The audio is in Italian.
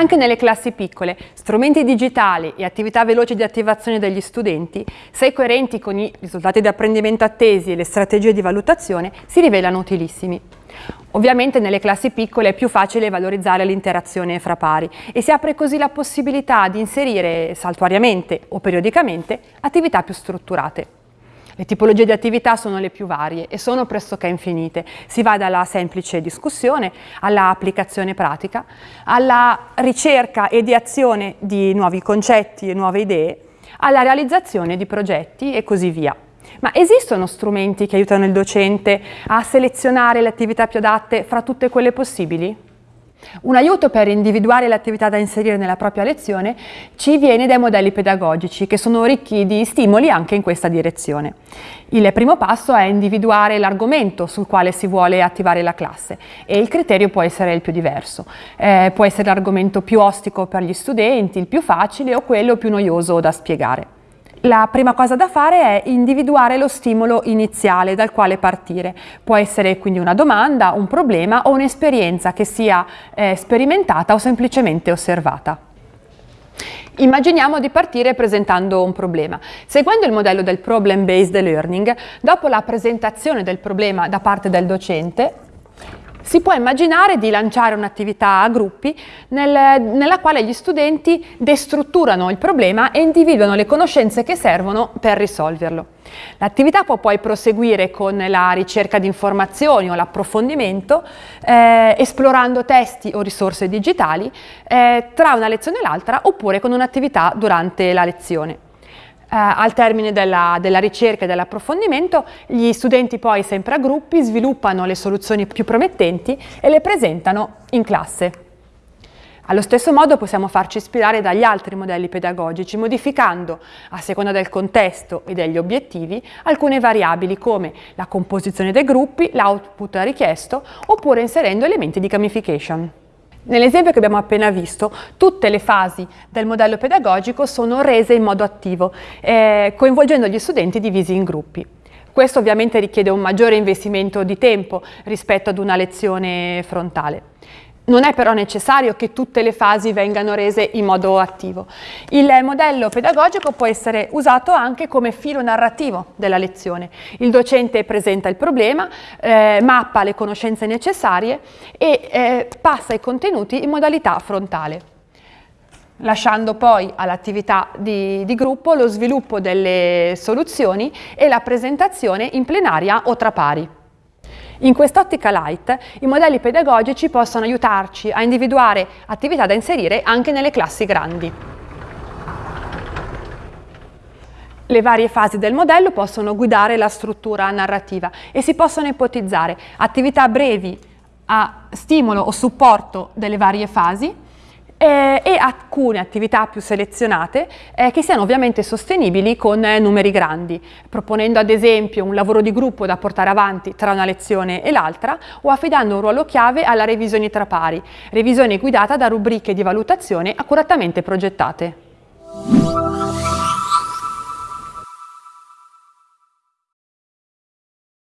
Anche nelle classi piccole, strumenti digitali e attività veloci di attivazione degli studenti, se coerenti con i risultati di apprendimento attesi e le strategie di valutazione, si rivelano utilissimi. Ovviamente nelle classi piccole è più facile valorizzare l'interazione fra pari e si apre così la possibilità di inserire saltuariamente o periodicamente attività più strutturate. Le tipologie di attività sono le più varie e sono pressoché infinite. Si va dalla semplice discussione alla applicazione pratica, alla ricerca e di azione di nuovi concetti e nuove idee, alla realizzazione di progetti e così via. Ma esistono strumenti che aiutano il docente a selezionare le attività più adatte fra tutte quelle possibili? Un aiuto per individuare le attività da inserire nella propria lezione ci viene dai modelli pedagogici che sono ricchi di stimoli anche in questa direzione. Il primo passo è individuare l'argomento sul quale si vuole attivare la classe e il criterio può essere il più diverso. Eh, può essere l'argomento più ostico per gli studenti, il più facile o quello più noioso da spiegare. La prima cosa da fare è individuare lo stimolo iniziale dal quale partire. Può essere quindi una domanda, un problema o un'esperienza che sia eh, sperimentata o semplicemente osservata. Immaginiamo di partire presentando un problema. Seguendo il modello del Problem Based Learning, dopo la presentazione del problema da parte del docente, si può immaginare di lanciare un'attività a gruppi nel, nella quale gli studenti destrutturano il problema e individuano le conoscenze che servono per risolverlo. L'attività può poi proseguire con la ricerca di informazioni o l'approfondimento, eh, esplorando testi o risorse digitali eh, tra una lezione e l'altra oppure con un'attività durante la lezione. Eh, al termine della, della ricerca e dell'approfondimento gli studenti poi sempre a gruppi sviluppano le soluzioni più promettenti e le presentano in classe. Allo stesso modo possiamo farci ispirare dagli altri modelli pedagogici, modificando, a seconda del contesto e degli obiettivi, alcune variabili come la composizione dei gruppi, l'output richiesto, oppure inserendo elementi di gamification. Nell'esempio che abbiamo appena visto, tutte le fasi del modello pedagogico sono rese in modo attivo, eh, coinvolgendo gli studenti divisi in gruppi. Questo ovviamente richiede un maggiore investimento di tempo rispetto ad una lezione frontale. Non è però necessario che tutte le fasi vengano rese in modo attivo. Il modello pedagogico può essere usato anche come filo narrativo della lezione. Il docente presenta il problema, eh, mappa le conoscenze necessarie e eh, passa i contenuti in modalità frontale lasciando poi all'attività di, di, gruppo lo sviluppo delle soluzioni e la presentazione in plenaria o tra pari. In quest'ottica light i modelli pedagogici possono aiutarci a individuare attività da inserire anche nelle classi grandi. Le varie fasi del modello possono guidare la struttura narrativa e si possono ipotizzare attività brevi a stimolo o supporto delle varie fasi, eh, e alcune attività più selezionate eh, che siano ovviamente sostenibili con eh, numeri grandi, proponendo ad esempio un lavoro di gruppo da portare avanti tra una lezione e l'altra o affidando un ruolo chiave alla revisione tra pari, revisione guidata da rubriche di valutazione accuratamente progettate.